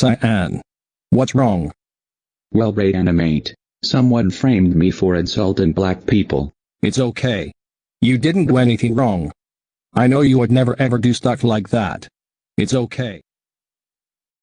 Cyan. What's wrong? Well Reanimate, someone framed me for insulting black people. It's okay. You didn't do anything wrong. I know you would never ever do stuff like that. It's okay.